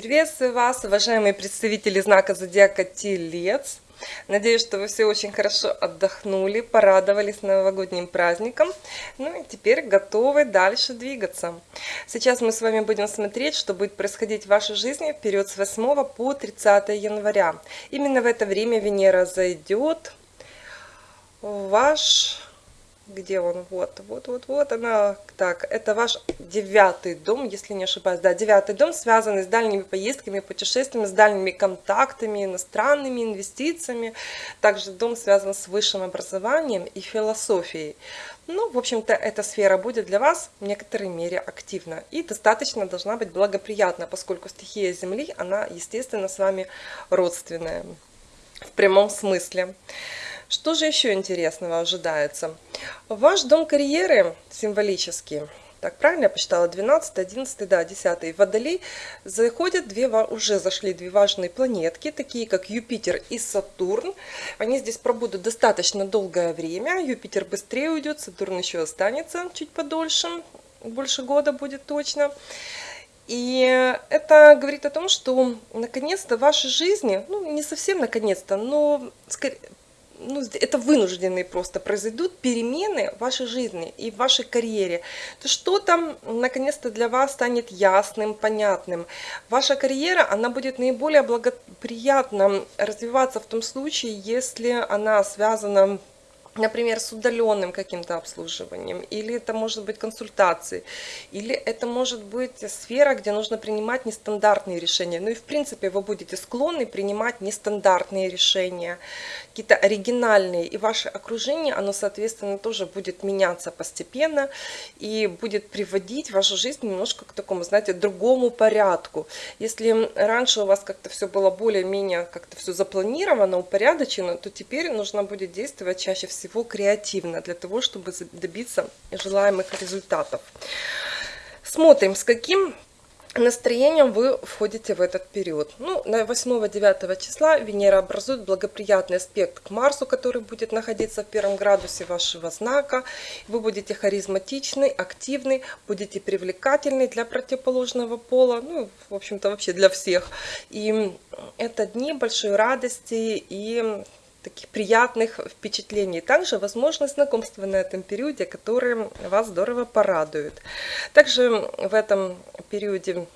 Приветствую вас, уважаемые представители знака зодиака Телец. Надеюсь, что вы все очень хорошо отдохнули, порадовались новогодним праздником. Ну и теперь готовы дальше двигаться. Сейчас мы с вами будем смотреть, что будет происходить в вашей жизни в период с 8 по 30 января. Именно в это время Венера зайдет в ваш где он, вот, вот, вот, вот она, так, это ваш девятый дом, если не ошибаюсь, да, девятый дом, связанный с дальними поездками, путешествиями, с дальними контактами, иностранными инвестициями, также дом связан с высшим образованием и философией. Ну, в общем-то, эта сфера будет для вас в некоторой мере активна и достаточно должна быть благоприятна, поскольку стихия Земли, она, естественно, с вами родственная в прямом смысле. Что же еще интересного ожидается? Ваш дом карьеры символический, так правильно я посчитала, 12, 11, да, 10. Водолей заходят две, уже зашли две важные планетки, такие как Юпитер и Сатурн. Они здесь пробудут достаточно долгое время. Юпитер быстрее уйдет, Сатурн еще останется чуть подольше, больше года будет точно. И это говорит о том, что наконец-то в вашей жизни, ну не совсем наконец-то, но скорее, ну, это вынужденные просто произойдут перемены в вашей жизни и в вашей карьере, то что-то наконец-то для вас станет ясным, понятным. Ваша карьера, она будет наиболее благоприятно развиваться в том случае, если она связана например, с удаленным каким-то обслуживанием, или это может быть консультации, или это может быть сфера, где нужно принимать нестандартные решения. Ну и в принципе вы будете склонны принимать нестандартные решения, какие-то оригинальные, и ваше окружение, оно, соответственно, тоже будет меняться постепенно и будет приводить вашу жизнь немножко к такому, знаете, другому порядку. Если раньше у вас как-то все было более-менее как-то все запланировано, упорядочено, то теперь нужно будет действовать чаще всего всего креативно для того, чтобы добиться желаемых результатов. Смотрим, с каким настроением вы входите в этот период. Ну, на 8-9 числа Венера образует благоприятный аспект к Марсу, который будет находиться в первом градусе вашего знака. Вы будете харизматичны, активны, будете привлекательны для противоположного пола, ну, в общем-то, вообще для всех. И это дни большой радости и таких приятных впечатлений. Также возможно знакомство на этом периоде, которые вас здорово порадуют. Также в этом периоде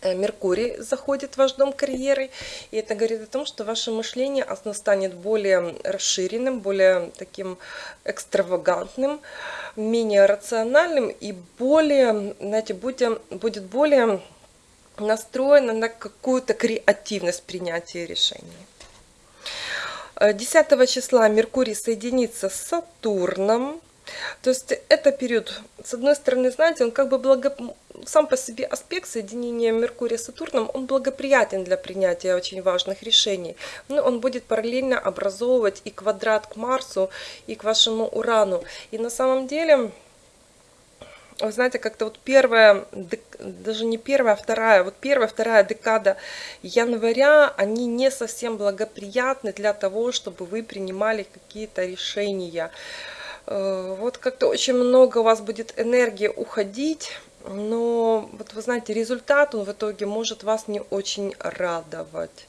э, Меркурий заходит в ваш дом карьеры, и это говорит о том, что ваше мышление оно станет более расширенным, более таким экстравагантным, менее рациональным и более, знаете, будет, будет более настроено на какую-то креативность принятия решений. 10 э, числа Меркурий соединится с Сатурном. То есть это период, с одной стороны, знаете, он как бы благо... сам по себе аспект соединения Меркурия с Сатурном, он благоприятен для принятия очень важных решений. Но он будет параллельно образовывать и квадрат к Марсу, и к вашему Урану. И на самом деле вы знаете, как-то вот первая, даже не первая, а вторая, вот первая, вторая декада января, они не совсем благоприятны для того, чтобы вы принимали какие-то решения. Э, вот как-то очень много у вас будет энергии уходить, но вот вы знаете, результат он в итоге может вас не очень радовать.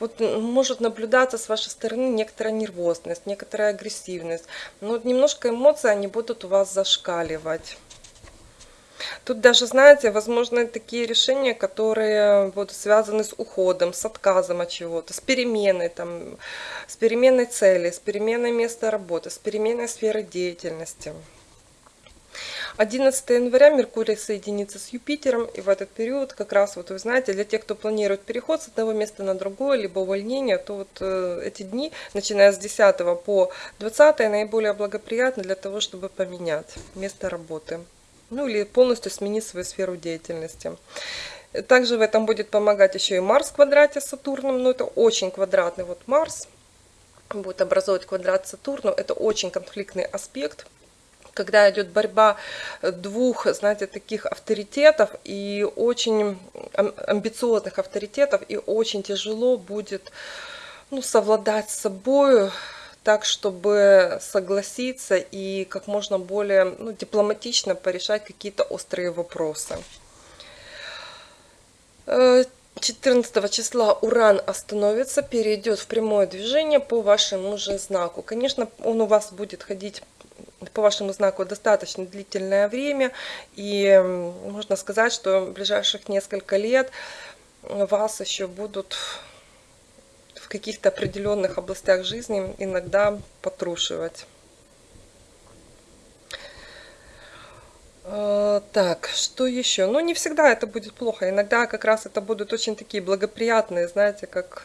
Вот может наблюдаться с вашей стороны некоторая нервозность, некоторая агрессивность, но вот немножко эмоции они будут у вас зашкаливать. Тут даже, знаете, возможно, такие решения, которые будут связаны с уходом, с отказом от чего-то, с переменой, там, с переменой цели, с переменой места работы, с переменой сферы деятельности. 11 января Меркурий соединится с Юпитером, и в этот период как раз, вот вы знаете, для тех, кто планирует переход с одного места на другое, либо увольнение, то вот э, эти дни, начиная с 10 по 20, наиболее благоприятны для того, чтобы поменять место работы ну или полностью сменить свою сферу деятельности. Также в этом будет помогать еще и Марс в квадрате с Сатурном, но это очень квадратный вот Марс, будет образовывать квадрат Сатурну, это очень конфликтный аспект, когда идет борьба двух, знаете, таких авторитетов и очень амбициозных авторитетов, и очень тяжело будет ну, совладать с собой, так, чтобы согласиться и как можно более ну, дипломатично порешать какие-то острые вопросы. 14 числа Уран остановится, перейдет в прямое движение по вашему же знаку. Конечно, он у вас будет ходить по вашему знаку достаточно длительное время, и можно сказать, что в ближайших несколько лет вас еще будут каких-то определенных областях жизни иногда потрушивать. Э, так, что еще? Ну, не всегда это будет плохо. Иногда как раз это будут очень такие благоприятные, знаете, как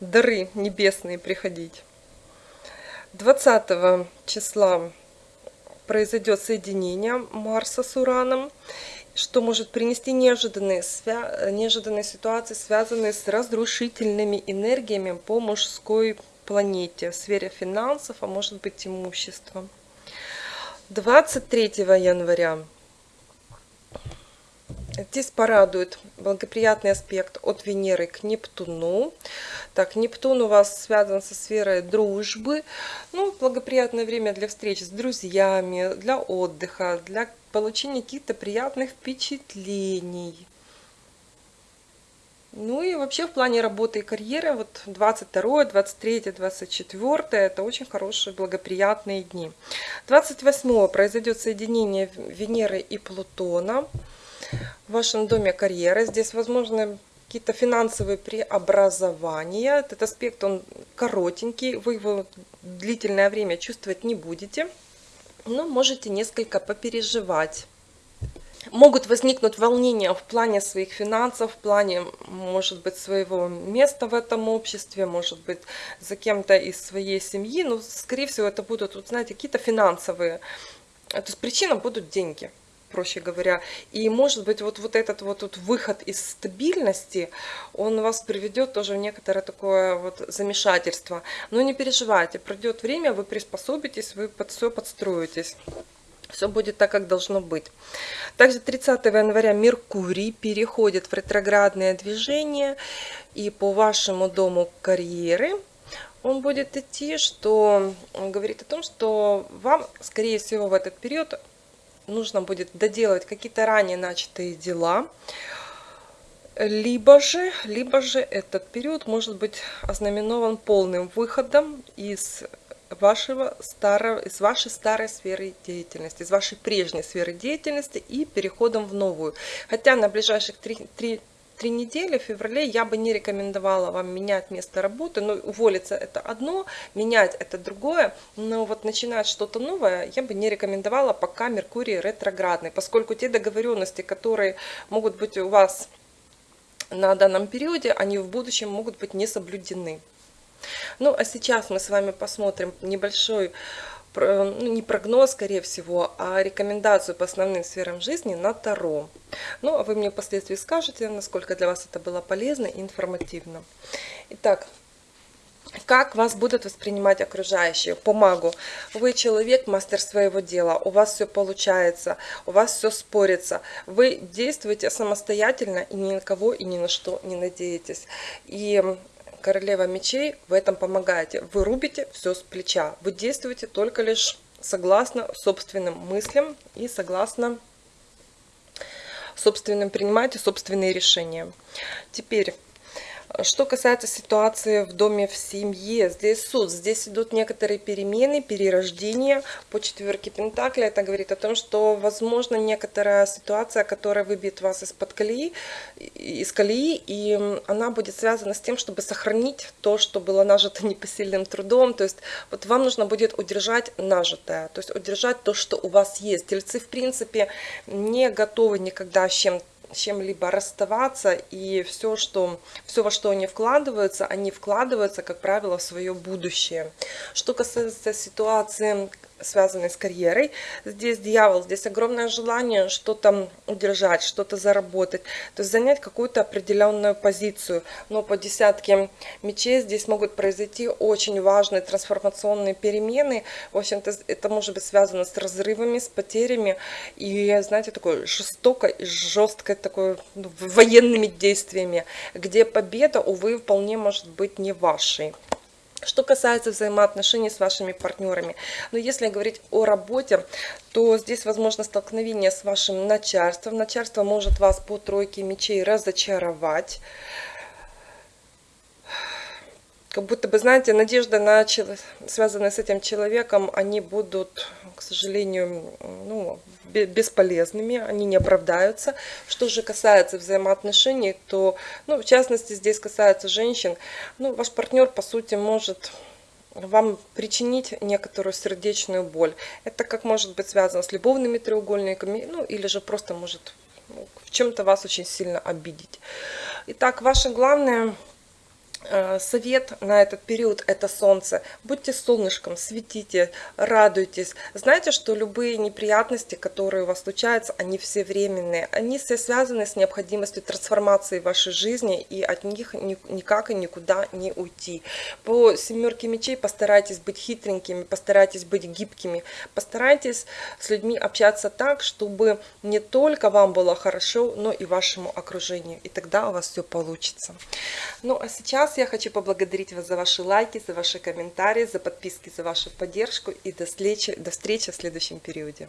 дары небесные приходить. 20 числа произойдет соединение Марса с Ураном, что может принести неожиданные, свя... неожиданные ситуации, связанные с разрушительными энергиями по мужской планете, в сфере финансов, а может быть имуществом. 23 января Здесь порадует благоприятный аспект от Венеры к Нептуну. Так, Нептун у вас связан со сферой дружбы. Ну, благоприятное время для встреч с друзьями, для отдыха, для получения каких-то приятных впечатлений. Ну и вообще в плане работы и карьеры, вот 22, 23, 24, это очень хорошие благоприятные дни. 28 произойдет соединение Венеры и Плутона в вашем доме карьеры. Здесь возможны какие-то финансовые преобразования. Этот аспект, он коротенький, вы его длительное время чувствовать не будете, но можете несколько попереживать могут возникнуть волнения в плане своих финансов, в плане, может быть, своего места в этом обществе, может быть, за кем-то из своей семьи. Но, скорее всего, это будут, вот, знаете, какие-то финансовые. То есть причина будут деньги проще говоря. И может быть вот, вот этот вот, вот выход из стабильности, он вас приведет тоже в некоторое такое вот замешательство. Но не переживайте, пройдет время, вы приспособитесь, вы под все подстроитесь. Все будет так, как должно быть. Также 30 января Меркурий переходит в ретроградное движение. И по вашему дому карьеры он будет идти, что говорит о том, что вам, скорее всего, в этот период нужно будет доделать какие-то ранее начатые дела. Либо же, либо же этот период может быть ознаменован полным выходом из вашего старого, из вашей старой сферы деятельности, из вашей прежней сферы деятельности и переходом в новую. Хотя на ближайших три, три, три недели в феврале я бы не рекомендовала вам менять место работы. Но уволиться это одно, менять это другое. Но вот начинать что-то новое я бы не рекомендовала, пока Меркурий ретроградный. Поскольку те договоренности, которые могут быть у вас на данном периоде, они в будущем могут быть не соблюдены. Ну, а сейчас мы с вами посмотрим небольшой, ну, не прогноз, скорее всего, а рекомендацию по основным сферам жизни на Таро. Ну, а вы мне впоследствии скажете, насколько для вас это было полезно и информативно. Итак, как вас будут воспринимать окружающие по магу. Вы человек, мастер своего дела, у вас все получается, у вас все спорится. Вы действуете самостоятельно и ни на кого и ни на что не надеетесь. И королева мечей в этом помогаете. Вы рубите все с плеча. Вы действуете только лишь согласно собственным мыслям и согласно собственным принимаете собственные решения. Теперь что касается ситуации в доме, в семье, здесь суд, здесь идут некоторые перемены, перерождения по четверке Пентакля. Это говорит о том, что возможно некоторая ситуация, которая выбьет вас из-под колеи, из колеи, и она будет связана с тем, чтобы сохранить то, что было нажито непосильным трудом. То есть вот вам нужно будет удержать нажитое, то есть удержать то, что у вас есть. Тельцы, в принципе, не готовы никогда с чем-то чем-либо расставаться, и все, что, все, во что они вкладываются, они вкладываются, как правило, в свое будущее. Что касается ситуации связанные с карьерой. Здесь дьявол, здесь огромное желание что-то удержать, что-то заработать, то есть занять какую-то определенную позицию. Но по десятке мечей здесь могут произойти очень важные трансформационные перемены. В общем-то, это может быть связано с разрывами, с потерями и, знаете, такой жестокой, жесткой такой ну, военными действиями, где победа, увы, вполне может быть не вашей. Что касается взаимоотношений с вашими партнерами, но если говорить о работе, то здесь возможно столкновение с вашим начальством. Начальство может вас по тройке мечей разочаровать как будто бы, знаете, надежда на связанные с этим человеком, они будут, к сожалению, ну, бесполезными, они не оправдаются. Что же касается взаимоотношений, то, ну, в частности, здесь касается женщин, ну, ваш партнер, по сути, может вам причинить некоторую сердечную боль. Это как может быть связано с любовными треугольниками, ну, или же просто может ну, в чем-то вас очень сильно обидеть. Итак, ваше главное совет на этот период – это солнце. Будьте солнышком, светите, радуйтесь. Знаете, что любые неприятности, которые у вас случаются, они все временные. Они все связаны с необходимостью трансформации вашей жизни, и от них никак и никуда не уйти. По семерке мечей постарайтесь быть хитренькими, постарайтесь быть гибкими, постарайтесь с людьми общаться так, чтобы не только вам было хорошо, но и вашему окружению. И тогда у вас все получится. Ну а сейчас я хочу поблагодарить вас за ваши лайки, за ваши комментарии, за подписки, за вашу поддержку и до встречи, до встречи в следующем периоде.